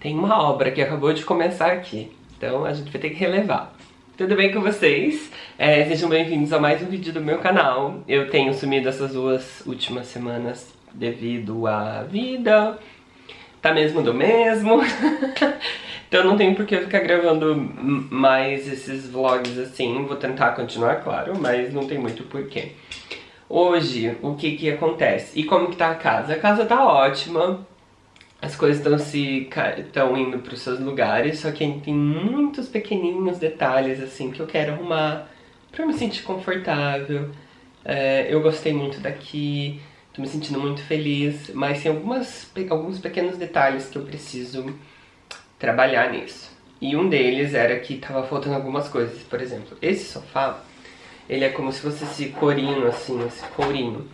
tem uma obra que acabou de começar aqui, então a gente vai ter que relevar. Tudo bem com vocês? É, sejam bem-vindos a mais um vídeo do meu canal. Eu tenho sumido essas duas últimas semanas devido à vida, tá mesmo do mesmo. então não tem por que eu ficar gravando mais esses vlogs assim. Vou tentar continuar, claro, mas não tem muito porquê. Hoje, o que que acontece? E como que tá a casa? A casa tá ótima, as coisas estão se estão indo para os seus lugares, só que tem muitos pequenininhos detalhes assim que eu quero arrumar para me sentir confortável. É, eu gostei muito daqui, tô me sentindo muito feliz, mas tem algumas, alguns pequenos detalhes que eu preciso trabalhar nisso. E um deles era que tava faltando algumas coisas, por exemplo, esse sofá, ele é como se fosse esse corinho assim, esse courinho.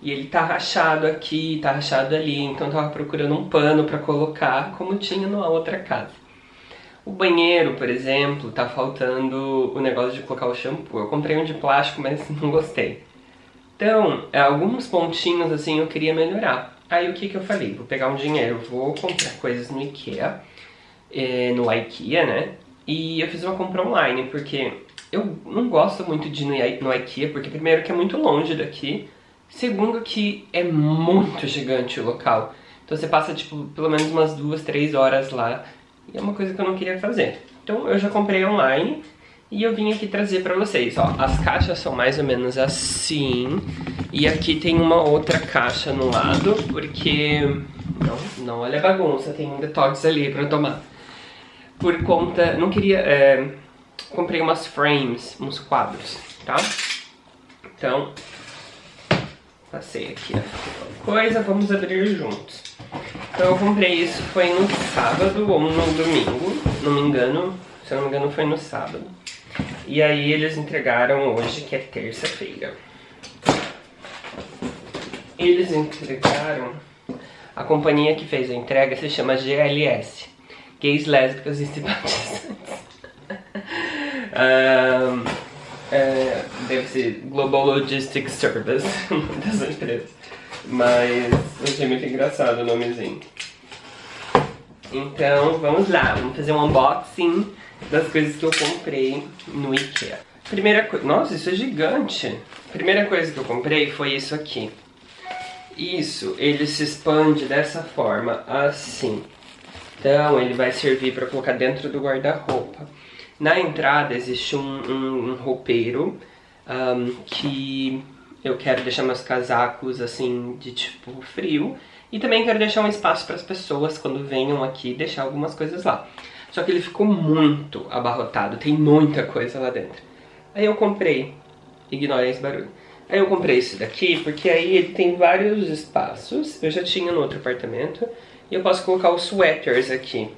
E ele tá rachado aqui, tá rachado ali, então tava procurando um pano pra colocar, como tinha numa outra casa. O banheiro, por exemplo, tá faltando o negócio de colocar o shampoo. Eu comprei um de plástico, mas não gostei. Então, é, alguns pontinhos assim eu queria melhorar. Aí o que que eu falei? Vou pegar um dinheiro, vou comprar coisas no Ikea, é, no Ikea, né? E eu fiz uma compra online, porque eu não gosto muito de ir no Ikea, porque primeiro que é muito longe daqui, Segundo que é muito gigante o local. Então você passa, tipo, pelo menos umas duas, três horas lá. E é uma coisa que eu não queria fazer. Então eu já comprei online e eu vim aqui trazer pra vocês. Ó, as caixas são mais ou menos assim. E aqui tem uma outra caixa no lado, porque... Não, não olha a bagunça, tem um detox ali pra tomar. Por conta... Não queria... É... Comprei umas frames, uns quadros, tá? Então, Passei aqui a coisa, vamos abrir juntos. Então eu comprei isso, foi no sábado ou no domingo, não me engano, se eu não me engano foi no sábado. E aí eles entregaram hoje, que é terça-feira. Eles entregaram, a companhia que fez a entrega se chama GLS, Gays, Lésbicas e Simpatizantes. um, é, deve ser Global Logistics Service dessa empresa. Mas achei muito engraçado o nomezinho. Então vamos lá, vamos fazer um unboxing das coisas que eu comprei no Ikea. Primeira coisa, nossa, isso é gigante. Primeira coisa que eu comprei foi isso aqui. Isso, ele se expande dessa forma, assim. Então ele vai servir para colocar dentro do guarda-roupa. Na entrada existe um, um, um roupeiro um, que eu quero deixar meus casacos assim de tipo frio e também quero deixar um espaço para as pessoas quando venham aqui deixar algumas coisas lá. Só que ele ficou muito abarrotado, tem muita coisa lá dentro. Aí eu comprei, ignorem esse barulho. Aí eu comprei esse daqui porque aí ele tem vários espaços, eu já tinha no outro apartamento, e eu posso colocar os sweaters aqui.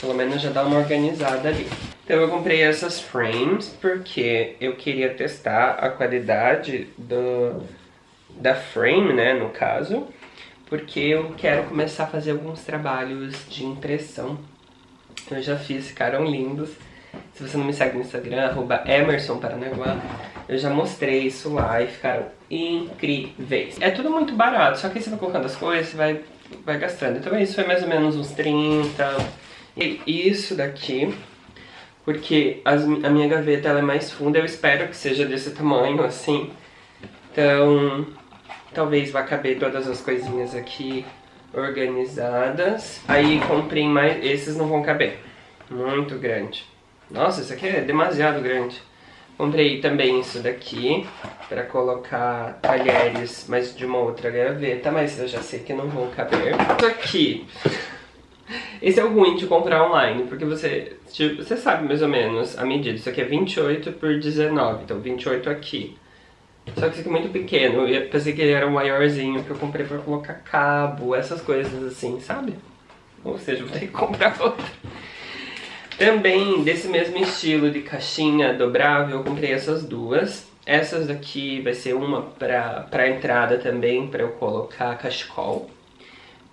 Pelo menos já dá uma organizada ali. Então eu comprei essas frames porque eu queria testar a qualidade do, da frame, né, no caso. Porque eu quero começar a fazer alguns trabalhos de impressão. Eu já fiz, ficaram lindos. Se você não me segue no Instagram, arroba Emerson Paranaguá, eu já mostrei isso lá e ficaram incríveis. É tudo muito barato, só que aí você vai colocando as coisas, vai, vai gastando. Então isso foi mais ou menos uns 30. E isso daqui porque as, a minha gaveta ela é mais funda, eu espero que seja desse tamanho, assim. Então, talvez vá caber todas as coisinhas aqui organizadas. Aí comprei mais, esses não vão caber, muito grande. Nossa, isso aqui é demasiado grande. Comprei também isso daqui, para colocar talheres, mas de uma outra gaveta, mas eu já sei que não vão caber. Isso aqui esse é o ruim de comprar online, porque você, tipo, você sabe mais ou menos a medida. Isso aqui é 28 por 19, então 28 aqui. Só que isso aqui é muito pequeno, eu pensei que ele era maiorzinho que eu comprei pra colocar cabo, essas coisas assim, sabe? Ou seja, vou ter que comprar outro. Também, desse mesmo estilo de caixinha dobrável, eu comprei essas duas. Essas daqui vai ser uma pra, pra entrada também, pra eu colocar cachecol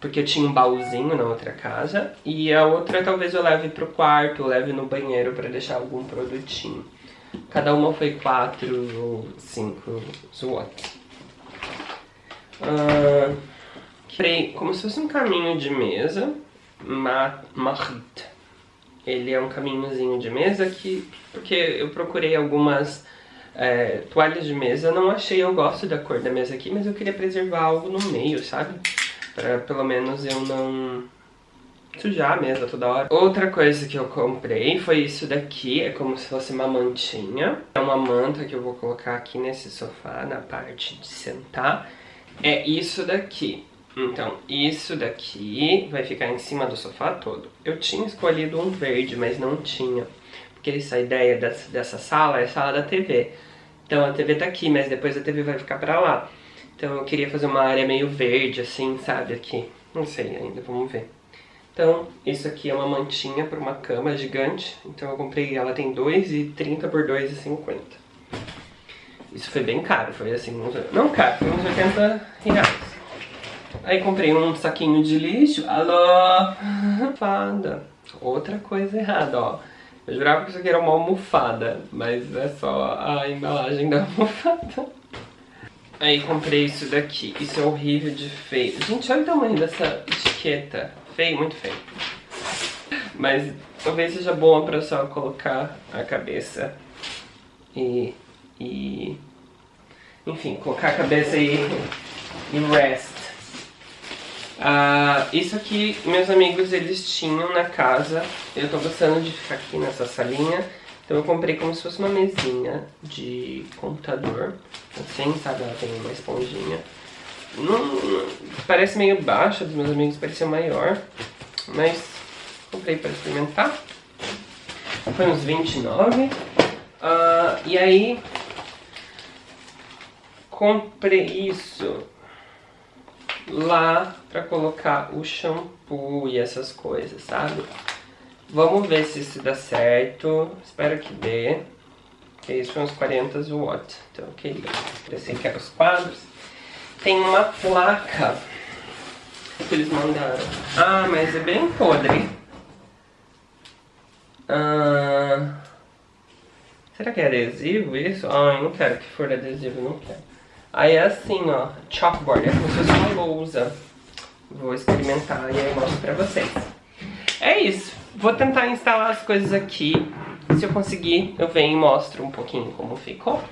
porque eu tinha um baúzinho na outra casa, e a outra talvez eu leve pro quarto, leve no banheiro para deixar algum produtinho. Cada uma foi 4 ou 5 watts. Uh, como se fosse um caminho de mesa, Marit. Ele é um caminhozinho de mesa que... Porque eu procurei algumas é, toalhas de mesa, não achei, eu gosto da cor da mesa aqui, mas eu queria preservar algo no meio, sabe? Pra pelo menos eu não sujar a mesa toda hora. Outra coisa que eu comprei foi isso daqui, é como se fosse uma mantinha. É uma manta que eu vou colocar aqui nesse sofá, na parte de sentar. É isso daqui. Então, isso daqui vai ficar em cima do sofá todo. Eu tinha escolhido um verde, mas não tinha. Porque essa ideia dessa, sala é sala da TV. Então a TV tá aqui, mas depois a TV vai ficar pra lá. Então eu queria fazer uma área meio verde, assim, sabe, aqui. Não sei ainda, vamos ver. Então, isso aqui é uma mantinha para uma cama gigante. Então eu comprei, ela tem 2,30 por 2,50. Isso foi bem caro, foi assim, uns, não caro, foi uns 80 reais. Aí comprei um saquinho de lixo, alô, fada. Outra coisa errada, ó. Eu jurava que isso aqui era uma almofada, mas é só a embalagem da almofada. Aí comprei isso daqui. Isso é horrível de feio. Gente, olha o tamanho dessa etiqueta. Feio, muito feio. Mas talvez seja bom pra só colocar a cabeça e... e enfim, colocar a cabeça e, e rest. Ah, isso aqui, meus amigos, eles tinham na casa. Eu tô gostando de ficar aqui nessa salinha. Então eu comprei como se fosse uma mesinha de computador. Assim, sabe? Ela tem uma esponjinha. Não, parece meio baixa, dos meus amigos parecia maior. Mas comprei para experimentar. Foi uns 29. Ah, e aí... Comprei isso lá pra colocar o shampoo e essas coisas, sabe? Vamos ver se isso dá certo. Espero que dê. Que isso foi uns 40 watts. Então, ok. Pensei que eram os quadros. Tem uma placa que eles mandaram. Ah, mas é bem podre. Ah, será que é adesivo isso? Ah, eu não quero que for adesivo, não quero. Aí é assim, ó, chalkboard, é como se fosse uma lousa. Vou experimentar e aí mostro pra vocês. É isso. Vou tentar instalar as coisas aqui. Se eu conseguir, eu venho e mostro um pouquinho como ficou.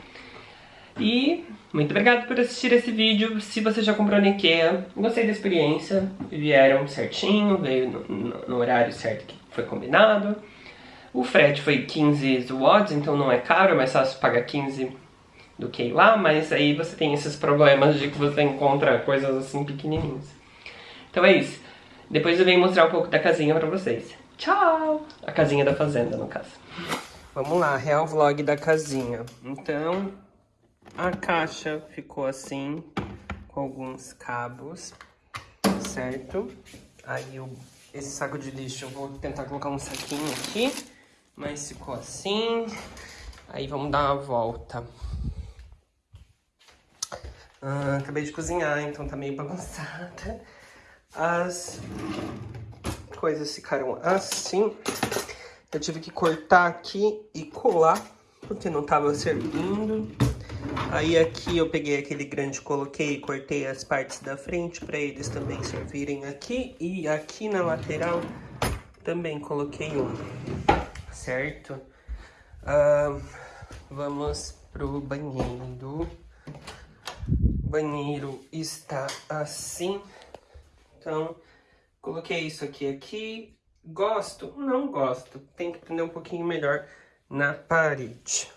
E muito obrigado por assistir esse vídeo. Se você já comprou no Ikea, gostei da experiência. Vieram certinho, veio no, no, no horário certo que foi combinado. O frete foi 15 watts, então não é caro, é mais fácil pagar 15 do que ir lá, mas aí você tem esses problemas de que você encontra coisas assim pequenininhas. Então é isso. Depois eu venho mostrar um pouco da casinha pra vocês. Tchau! A casinha da fazenda, no caso. Vamos lá, real vlog da casinha. Então, a caixa ficou assim, com alguns cabos, certo? Aí eu, esse saco de lixo eu vou tentar colocar um saquinho aqui, mas ficou assim. Aí vamos dar uma volta. Ah, acabei de cozinhar, então tá meio bagunçada. As coisas ficaram assim. Eu tive que cortar aqui e colar, porque não tava servindo. Aí aqui eu peguei aquele grande, coloquei e cortei as partes da frente para eles também servirem aqui. E aqui na lateral também coloquei um, certo? Uh, vamos pro banheiro banheiro está assim. Então, coloquei isso aqui aqui. Gosto? Não gosto. Tem que prender um pouquinho melhor na parede.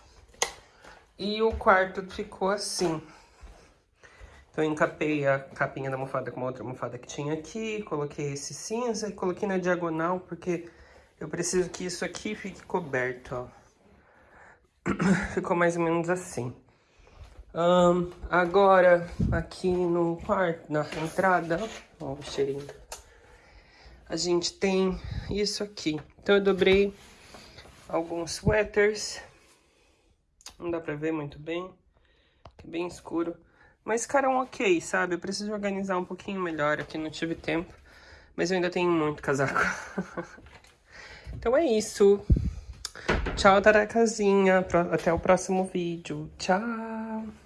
E o quarto ficou assim. Então, eu encapei a capinha da almofada com uma outra almofada que tinha aqui. Coloquei esse cinza e coloquei na diagonal, porque eu preciso que isso aqui fique coberto, ó. Ficou mais ou menos assim. Um, agora, aqui no quarto, na entrada, ó o cheirinho. A gente tem isso aqui. Então eu dobrei alguns sweaters. Não dá pra ver muito bem. É bem escuro. Mas ficaram ok, sabe? Eu preciso organizar um pouquinho melhor aqui, não tive tempo. Mas eu ainda tenho muito casaco. então é isso. Tchau, Taracazinha. Até o próximo vídeo. Tchau.